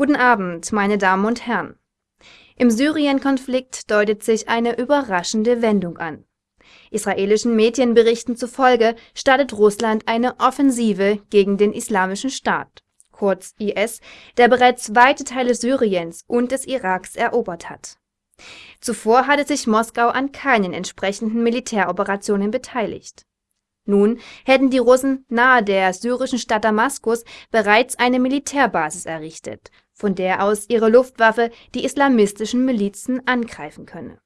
Guten Abend, meine Damen und Herren. Im Syrien-Konflikt deutet sich eine überraschende Wendung an. Israelischen Medienberichten zufolge startet Russland eine Offensive gegen den Islamischen Staat, kurz IS, der bereits weite Teile Syriens und des Iraks erobert hat. Zuvor hatte sich Moskau an keinen entsprechenden Militäroperationen beteiligt. Nun hätten die Russen nahe der syrischen Stadt Damaskus bereits eine Militärbasis errichtet, von der aus ihre Luftwaffe die islamistischen Milizen angreifen könne.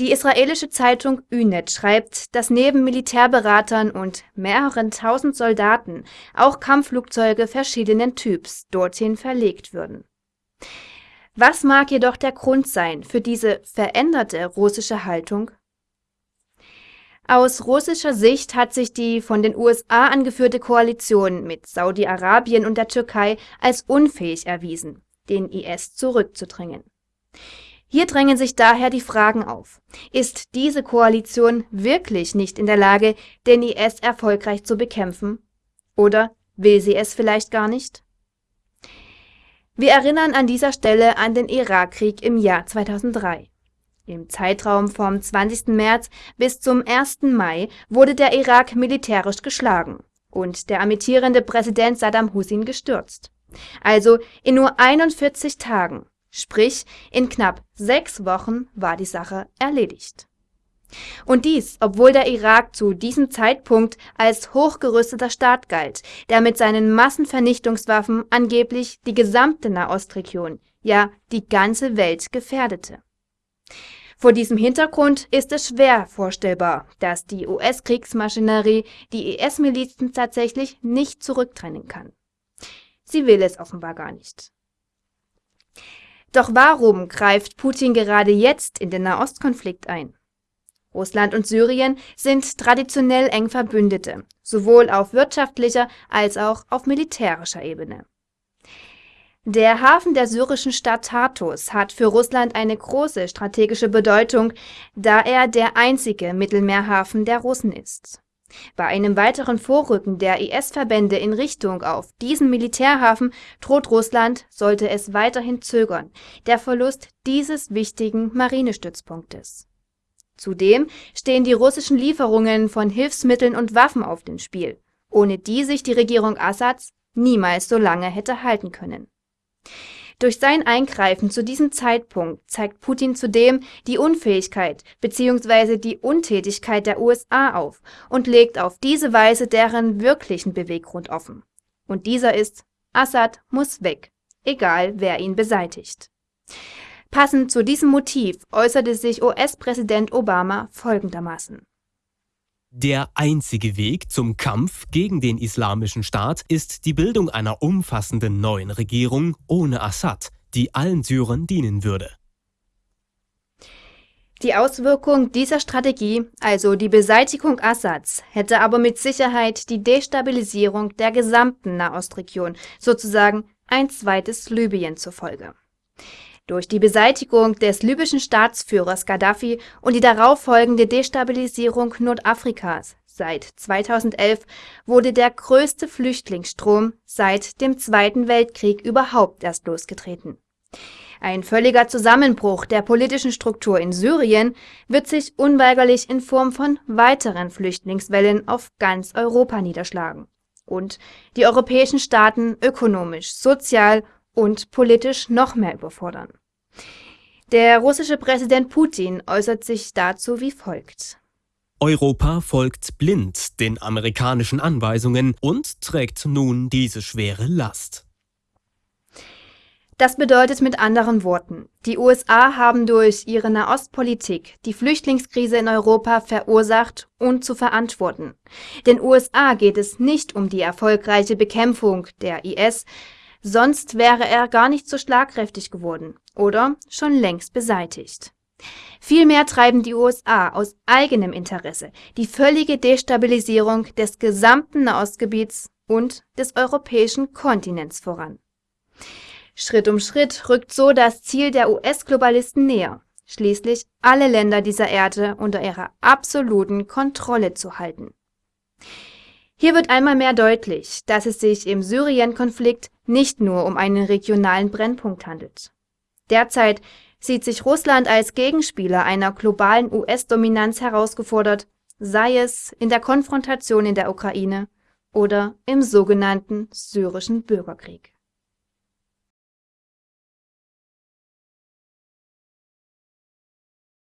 Die israelische Zeitung Ynet schreibt, dass neben Militärberatern und mehreren tausend Soldaten auch Kampfflugzeuge verschiedenen Typs dorthin verlegt würden. Was mag jedoch der Grund sein für diese veränderte russische Haltung? Aus russischer Sicht hat sich die von den USA angeführte Koalition mit Saudi-Arabien und der Türkei als unfähig erwiesen, den IS zurückzudrängen. Hier drängen sich daher die Fragen auf. Ist diese Koalition wirklich nicht in der Lage, den IS erfolgreich zu bekämpfen? Oder will sie es vielleicht gar nicht? Wir erinnern an dieser Stelle an den Irakkrieg im Jahr 2003. Im Zeitraum vom 20. März bis zum 1. Mai wurde der Irak militärisch geschlagen und der amtierende Präsident Saddam Hussein gestürzt. Also in nur 41 Tagen, sprich in knapp sechs Wochen war die Sache erledigt. Und dies, obwohl der Irak zu diesem Zeitpunkt als hochgerüsteter Staat galt, der mit seinen Massenvernichtungswaffen angeblich die gesamte Nahostregion, ja die ganze Welt gefährdete. Vor diesem Hintergrund ist es schwer vorstellbar, dass die US-Kriegsmaschinerie die IS-Milizen tatsächlich nicht zurücktrennen kann. Sie will es offenbar gar nicht. Doch warum greift Putin gerade jetzt in den Nahostkonflikt ein? Russland und Syrien sind traditionell eng Verbündete, sowohl auf wirtschaftlicher als auch auf militärischer Ebene. Der Hafen der syrischen Stadt Tartus hat für Russland eine große strategische Bedeutung, da er der einzige Mittelmeerhafen der Russen ist. Bei einem weiteren Vorrücken der IS-Verbände in Richtung auf diesen Militärhafen droht Russland, sollte es weiterhin zögern, der Verlust dieses wichtigen Marinestützpunktes. Zudem stehen die russischen Lieferungen von Hilfsmitteln und Waffen auf dem Spiel, ohne die sich die Regierung Assads niemals so lange hätte halten können. Durch sein Eingreifen zu diesem Zeitpunkt zeigt Putin zudem die Unfähigkeit bzw. die Untätigkeit der USA auf und legt auf diese Weise deren wirklichen Beweggrund offen. Und dieser ist, Assad muss weg, egal wer ihn beseitigt. Passend zu diesem Motiv äußerte sich US-Präsident Obama folgendermaßen. Der einzige Weg zum Kampf gegen den Islamischen Staat ist die Bildung einer umfassenden neuen Regierung ohne Assad, die allen Syrern dienen würde. Die Auswirkung dieser Strategie, also die Beseitigung Assads, hätte aber mit Sicherheit die Destabilisierung der gesamten Nahostregion, sozusagen ein zweites Libyen zur Folge. Durch die Beseitigung des libyschen Staatsführers Gaddafi und die darauffolgende Destabilisierung Nordafrikas seit 2011 wurde der größte Flüchtlingsstrom seit dem Zweiten Weltkrieg überhaupt erst losgetreten. Ein völliger Zusammenbruch der politischen Struktur in Syrien wird sich unweigerlich in Form von weiteren Flüchtlingswellen auf ganz Europa niederschlagen und die europäischen Staaten ökonomisch, sozial und politisch noch mehr überfordern. Der russische Präsident Putin äußert sich dazu wie folgt. Europa folgt blind den amerikanischen Anweisungen und trägt nun diese schwere Last. Das bedeutet mit anderen Worten, die USA haben durch ihre Nahostpolitik die Flüchtlingskrise in Europa verursacht und zu verantworten. Den USA geht es nicht um die erfolgreiche Bekämpfung der IS, sonst wäre er gar nicht so schlagkräftig geworden oder schon längst beseitigt. Vielmehr treiben die USA aus eigenem Interesse die völlige Destabilisierung des gesamten Nahostgebiets und des europäischen Kontinents voran. Schritt um Schritt rückt so das Ziel der US-Globalisten näher, schließlich alle Länder dieser Erde unter ihrer absoluten Kontrolle zu halten. Hier wird einmal mehr deutlich, dass es sich im Syrien-Konflikt nicht nur um einen regionalen Brennpunkt handelt. Derzeit sieht sich Russland als Gegenspieler einer globalen US-Dominanz herausgefordert, sei es in der Konfrontation in der Ukraine oder im sogenannten syrischen Bürgerkrieg